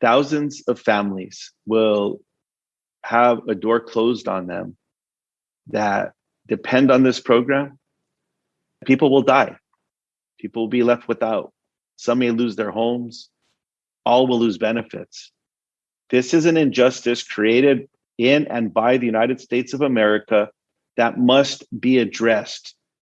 thousands of families will have a door closed on them that depend on this program. People will die. People will be left without. Some may lose their homes. All will lose benefits. This is an injustice created in and by the United States of America that must be addressed